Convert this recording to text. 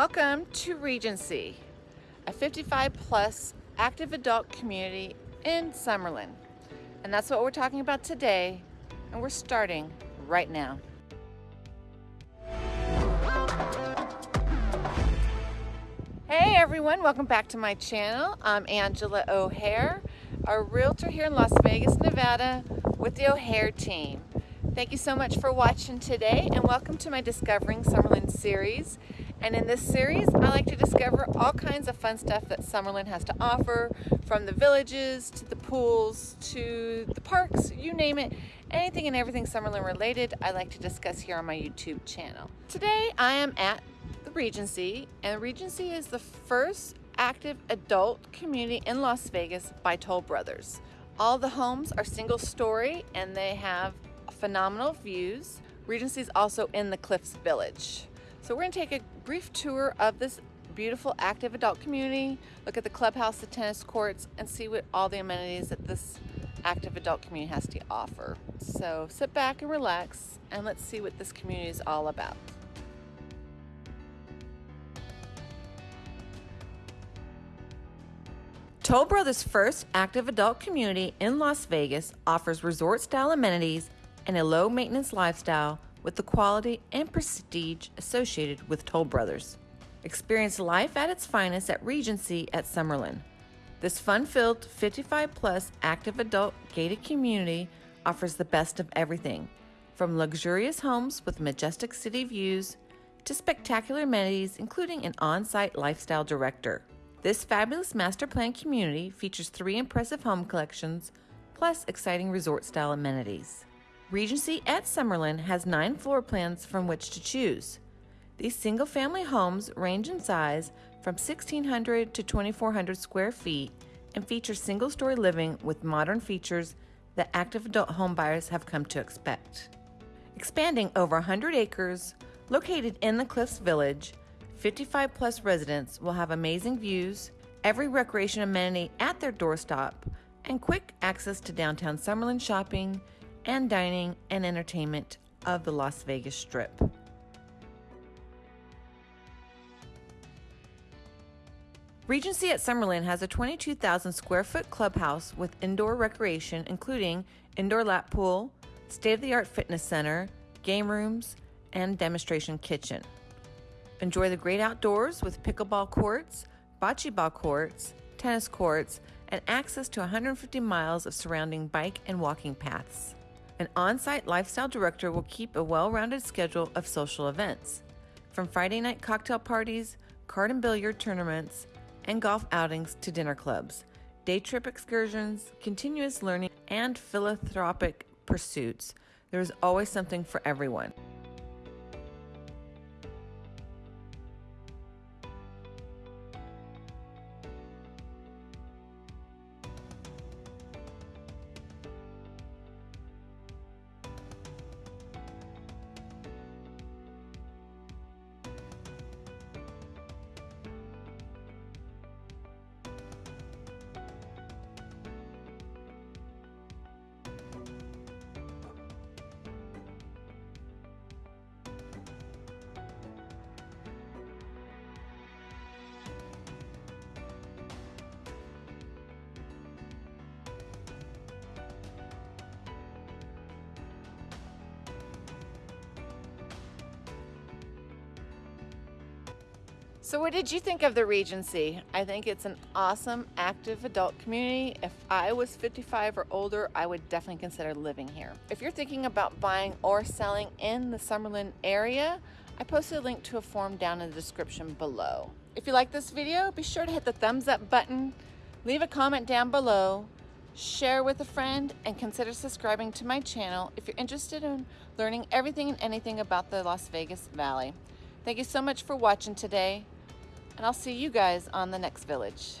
Welcome to Regency, a 55 plus active adult community in Summerlin. And that's what we're talking about today, and we're starting right now. Hey everyone, welcome back to my channel. I'm Angela O'Hare, a realtor here in Las Vegas, Nevada with the O'Hare team. Thank you so much for watching today and welcome to my Discovering Summerlin series. And in this series, I like to discover all kinds of fun stuff that Summerlin has to offer, from the villages to the pools to the parks, you name it. Anything and everything Summerlin related, I like to discuss here on my YouTube channel. Today, I am at the Regency, and the Regency is the first active adult community in Las Vegas by Toll Brothers. All the homes are single story and they have phenomenal views. Regency is also in the Cliffs Village. So we're gonna take a brief tour of this beautiful active adult community, look at the clubhouse, the tennis courts, and see what all the amenities that this active adult community has to offer. So sit back and relax and let's see what this community is all about. Toll Brothers' first active adult community in Las Vegas offers resort style amenities and a low maintenance lifestyle with the quality and prestige associated with Toll Brothers. Experience life at its finest at Regency at Summerlin. This fun filled 55 plus active adult gated community offers the best of everything from luxurious homes with majestic city views to spectacular amenities, including an on site lifestyle director. This fabulous master plan community features three impressive home collections plus exciting resort style amenities. Regency at Summerlin has nine floor plans from which to choose. These single family homes range in size from 1,600 to 2,400 square feet and feature single story living with modern features that active adult home buyers have come to expect. Expanding over 100 acres, located in the Cliffs Village, 55 plus residents will have amazing views, every recreation amenity at their doorstep, and quick access to downtown Summerlin shopping, and dining and entertainment of the Las Vegas Strip. Regency at Summerlin has a 22,000 square foot clubhouse with indoor recreation, including indoor lap pool, state of the art fitness center, game rooms, and demonstration kitchen. Enjoy the great outdoors with pickleball courts, bocce ball courts, tennis courts, and access to 150 miles of surrounding bike and walking paths. An on site lifestyle director will keep a well rounded schedule of social events, from Friday night cocktail parties, card and billiard tournaments, and golf outings to dinner clubs, day trip excursions, continuous learning, and philanthropic pursuits. There is always something for everyone. So what did you think of the Regency? I think it's an awesome active adult community. If I was 55 or older, I would definitely consider living here. If you're thinking about buying or selling in the Summerlin area, I posted a link to a form down in the description below. If you like this video, be sure to hit the thumbs up button, leave a comment down below, share with a friend, and consider subscribing to my channel if you're interested in learning everything and anything about the Las Vegas Valley. Thank you so much for watching today and I'll see you guys on the next village.